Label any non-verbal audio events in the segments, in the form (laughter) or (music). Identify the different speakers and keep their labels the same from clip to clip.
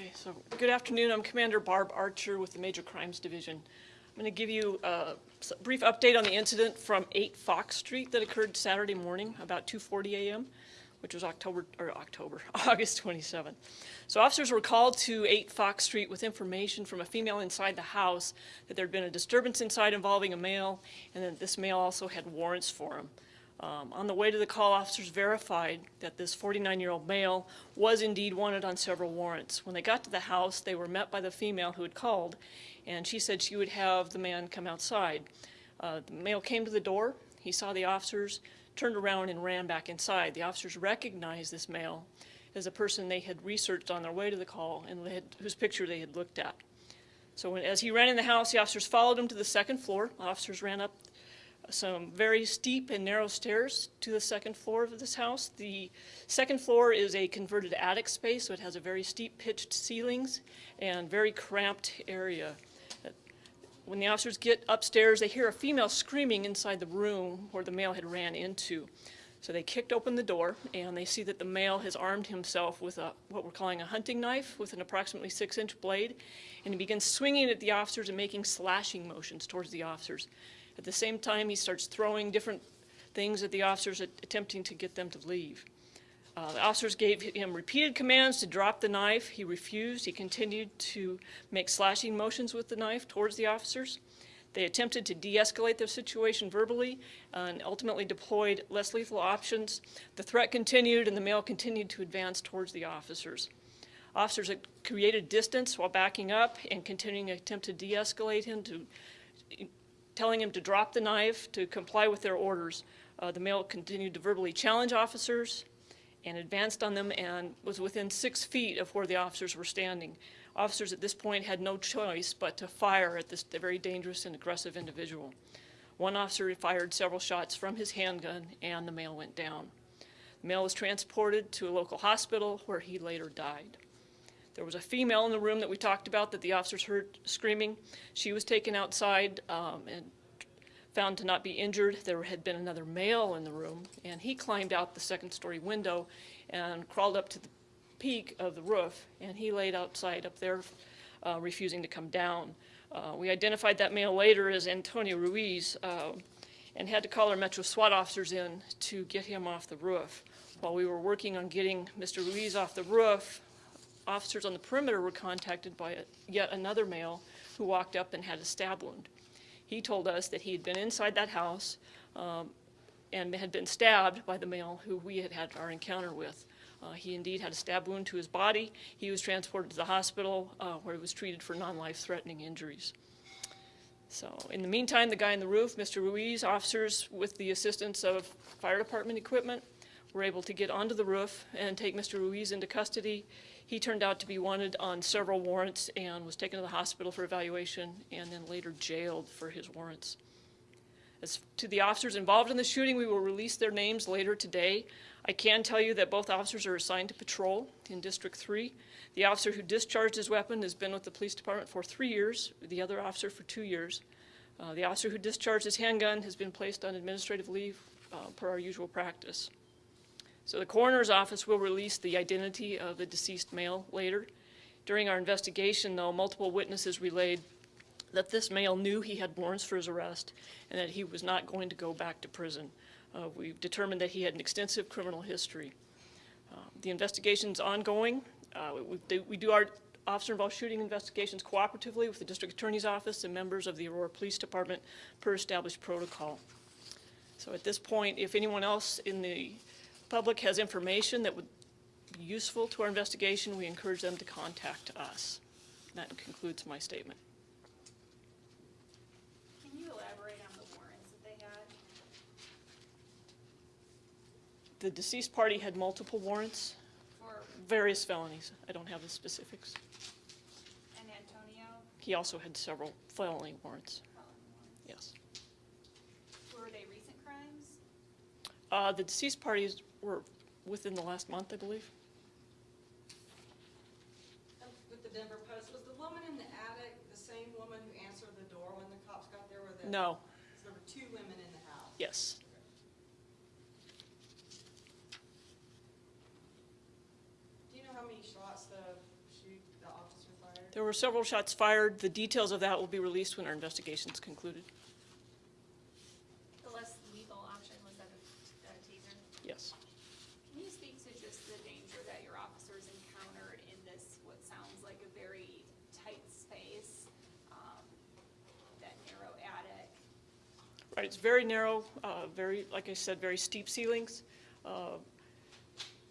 Speaker 1: Okay, so good afternoon. I'm Commander Barb Archer with the Major Crimes Division. I'm going to give you uh, a brief update on the incident from 8 Fox Street that occurred Saturday morning, about 2:40 a.m., which was October, or October, (laughs) August 27th. So officers were called to 8 Fox Street with information from a female inside the house that there had been a disturbance inside involving a male, and that this male also had warrants for him. Um, On the way to the call, officers verified that this 49-year-old male was indeed wanted on several warrants. When they got to the house, they were met by the female who had called, and she said she would have the man come outside. Uh, The male came to the door, he saw the officers, turned around and ran back inside. The officers recognized this male as a person they had researched on their way to the call and had- whose picture they had looked at. So when- as he ran in the house, the officers followed him to the second floor. Officers ran up some very steep and narrow stairs to the second floor of this house. The second floor is a converted attic space, so it has a very steep pitched ceilings and very cramped area. When the officers get upstairs, they hear a female screaming inside the room where the male had ran into. So they kicked open the door, and they see that the male has armed himself with a, what we're calling a hunting knife with an approximately six-inch blade, and he begins swinging at the officers and making slashing motions towards the officers. At the same time, he starts throwing different things at the officers, at- attempting to get them to leave. Uh, The officers gave him repeated commands to drop the knife. He refused. He continued to make slashing motions with the knife towards the officers. They attempted to de-escalate the situation verbally and ultimately deployed less lethal options. The threat continued, and the male continued to advance towards the officers. Officers created distance while backing up and continuing to attempt to de-escalate him, to telling him to drop the knife, to comply with their orders. Uh, The male continued to verbally challenge officers and advanced on them and was within six feet of where the officers were standing. Officers at this point had no choice but to fire at this very dangerous and aggressive individual. One officer fired several shots from his handgun, and the male went down. The male was transported to a local hospital where he later died. There was a female in the room that we talked about that the officers heard screaming. She was taken outside um, and found to not be injured. There had been another male in the room, and he climbed out the second-story window and crawled up to the peak of the roof, and he laid outside up there, uh, refusing to come down. Uh, We identified that male later as Antonio Ruiz uh, and had to call our Metro SWAT officers in to get him off the roof. While we were working on getting Mr. Ruiz off the roof, officers on the perimeter were contacted by a- yet another male who walked up and had a stab wound. He told us that he had been inside that house um, and had been stabbed by the male who we had had our encounter with. Uh, He indeed had a stab wound to his body. He was transported to the hospital uh, where he was treated for non-life-threatening injuries. So in the meantime, the guy in the roof, Mr. Ruiz, officers with the assistance of fire department equipment were able to get onto the roof and take Mr. Ruiz into custody. He turned out to be wanted on several warrants and was taken to the hospital for evaluation and then later jailed for his warrants. As to the officers involved in the shooting, we will release their names later today. I can tell you that both officers are assigned to patrol in District 3. The officer who discharged his weapon has been with the police department for three years, the other officer for two years. Uh, The officer who discharged his handgun has been placed on administrative leave uh, per our usual practice. So the coroner's office will release the identity of the deceased male later. During our investigation, though, multiple witnesses relayed that this male knew he had warrants for his arrest and that he was not going to go back to prison. Uh, We've determined that he had an extensive criminal history. Uh, The is ongoing. Uh, we- We we do our officer-involved shooting investigations cooperatively with the district attorney's office and members of the Aurora Police Department per established protocol. So at this point, if anyone else in the public has information that would be useful to our investigation, we encourage them to contact us. That concludes my statement.
Speaker 2: Can you elaborate on the warrants that they had?
Speaker 1: The deceased party had multiple warrants,
Speaker 2: For,
Speaker 1: various felonies. I don't have the specifics.
Speaker 2: and Antonio?
Speaker 1: He also had several felony warrants, yes.
Speaker 2: Were they recent crimes?
Speaker 1: Uh, The deceased parties were within the last month, I believe.
Speaker 3: Oh, with the Denver Post, was the woman in the attic the same woman who answered the door when the cops got there? Or the-
Speaker 1: No,
Speaker 3: So there were two women in the house?
Speaker 1: yes.
Speaker 3: Do you know how many shots the the officer fired?
Speaker 1: There were several shots fired. The details of that will be released when our investigation's concluded.
Speaker 2: The less lethal option was that a a taser?
Speaker 1: Yes.
Speaker 2: Can you speak to just the danger that your officers encountered in this, what sounds like a very tight space, um, that narrow attic?
Speaker 1: It's very narrow, uh, very, like I said, very steep ceilings. Uh,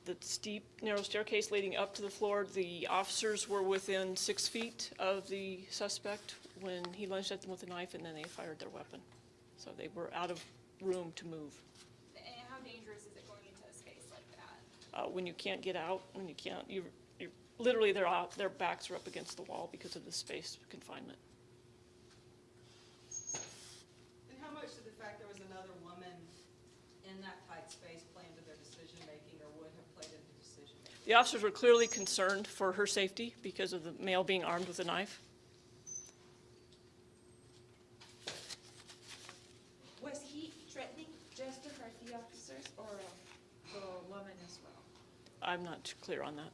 Speaker 1: The steep, narrow staircase leading up to the floor, the officers were within six feet of the suspect when he lunged at them with a knife, and then they fired their weapon. So they were out of room to move.
Speaker 2: And how dangerous is it going into a space like that?
Speaker 1: Uh, When you can't get out, when you can't, you, you, literally, their, their backs are up against the wall because of the space confinement.
Speaker 3: And how much did the fact there was another woman in that tight space play into their decision-making or would have played into decision-making?
Speaker 1: The officers were clearly concerned for her safety because of the male being armed with a knife.
Speaker 4: Was he threatening just to hurt the Garcia officers or the woman as well?
Speaker 1: I'm not clear on that.